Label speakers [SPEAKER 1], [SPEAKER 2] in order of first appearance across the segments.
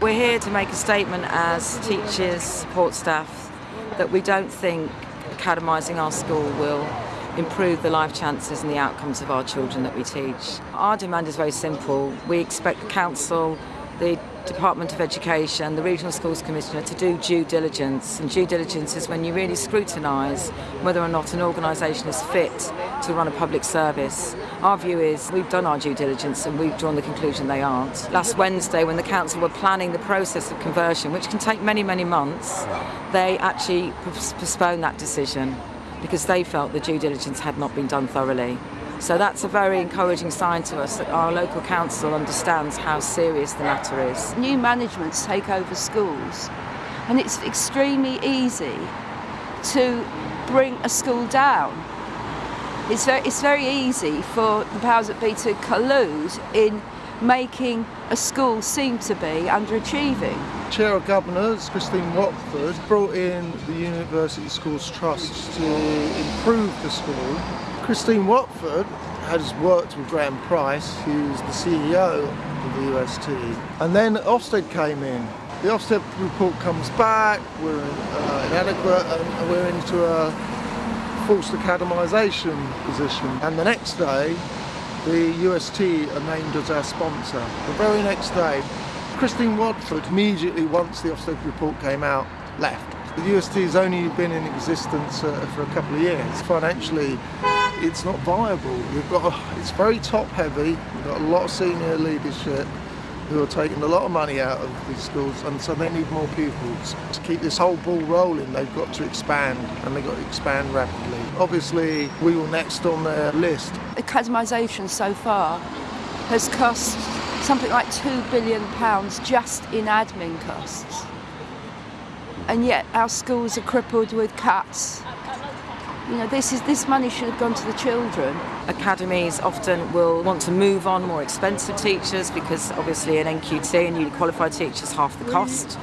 [SPEAKER 1] We're here to make a statement as teachers, support staff, that we don't think academising our school will improve the life chances and the outcomes of our children that we teach. Our demand is very simple. We expect the council, the Department of Education, the Regional Schools Commissioner to do due diligence. And due diligence is when you really scrutinise whether or not an organisation is fit to run a public service. Our view is we've done our due diligence and we've drawn the conclusion they aren't. Last Wednesday, when the council were planning the process of conversion, which can take many, many months, they actually postponed that decision because they felt the due diligence had not been done thoroughly. So that's a very encouraging sign to us that our local council understands how serious the matter is.
[SPEAKER 2] New managements take over schools and it's extremely easy to bring a school down. It's very, it's very easy for the powers that be to collude in making a school seem to be underachieving.
[SPEAKER 3] Chair of Governors, Christine Watford, brought in the University Schools Trust to improve the school Christine Watford has worked with Graham Price, who's the CEO of the UST. And then Ofsted came in. The Ofsted report comes back, we're uh, inadequate, and we're into a forced academisation position. And the next day, the UST are named as our sponsor. The very next day, Christine Watford, immediately once the Ofsted report came out, left. The UST has only been in existence uh, for a couple of years. Financially, it's not viable. We've got a, it's very top heavy. We've got a lot of senior leadership who are taking a lot of money out of these schools and so they need more pupils. To keep this whole ball rolling they've got to expand and they've got to expand rapidly. Obviously we will next on their list.
[SPEAKER 2] Academisation so far has cost something like £2 billion just in admin costs. And yet our schools are crippled with cuts you know, this is this money should have gone to the children.
[SPEAKER 1] Academies often will want to move on more expensive teachers because obviously an NQT, a newly qualified teacher, is half the cost.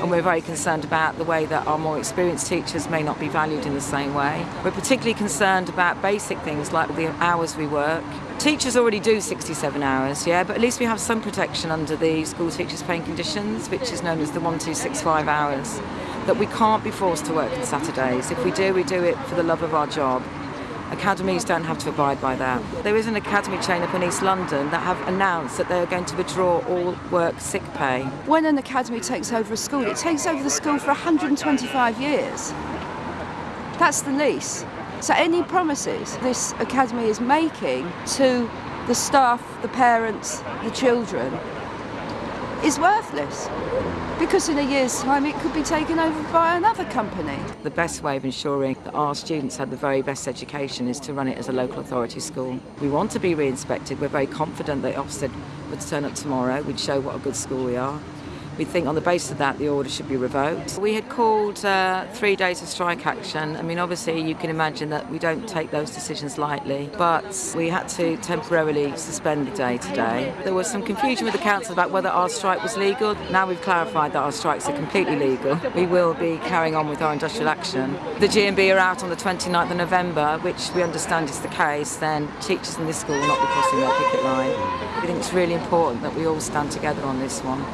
[SPEAKER 1] And we're very concerned about the way that our more experienced teachers may not be valued in the same way. We're particularly concerned about basic things like the hours we work. Teachers already do 67 hours, yeah, but at least we have some protection under the school teachers paying conditions, which is known as the 1265 hours that we can't be forced to work on Saturdays. If we do, we do it for the love of our job. Academies don't have to abide by that. There is an academy chain up in East London that have announced that they are going to withdraw all work sick pay.
[SPEAKER 2] When an academy takes over a school, it takes over the school for 125 years. That's the lease. So any promises this academy is making to the staff, the parents, the children, is worthless because in a year's time it could be taken over by another company.
[SPEAKER 1] The best way of ensuring that our students have the very best education is to run it as a local authority school. We want to be re-inspected. We're very confident that Ofsted would turn up tomorrow. We'd show what a good school we are. We think on the basis of that the order should be revoked. We had called uh, three days of strike action. I mean obviously you can imagine that we don't take those decisions lightly but we had to temporarily suspend the day today. There was some confusion with the council about whether our strike was legal. Now we've clarified that our strikes are completely legal. We will be carrying on with our industrial action. The GMB are out on the 29th of November which we understand is the case then teachers in this school will not be crossing their picket line. I think it's really important that we all stand together on this one.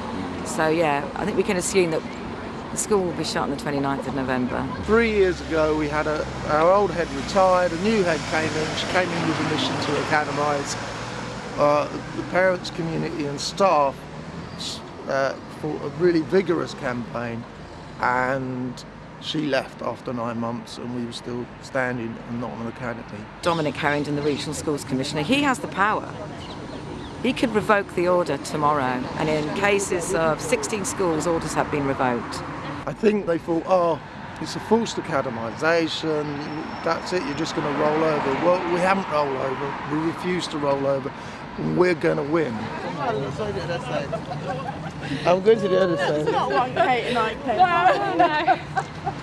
[SPEAKER 1] So yeah, I think we can assume that the school will be shut on the 29th of November.
[SPEAKER 3] Three years ago we had a, our old head retired, a new head came in, she came in with a mission to academise uh, the parents, community and staff uh, for a really vigorous campaign and she left after nine months and we were still standing and not on an academy.
[SPEAKER 1] Dominic Herrington, the Regional Schools Commissioner, he has the power he could revoke the order tomorrow, and in cases of 16 schools, orders have been revoked.
[SPEAKER 3] I think they thought, oh, it's a forced academisation, that's it, you're just going to roll over. Well, we haven't rolled over, we refuse to roll over, we're going to win. I'm going to the other side.
[SPEAKER 4] It's not one Kate and I, Kate. No, no.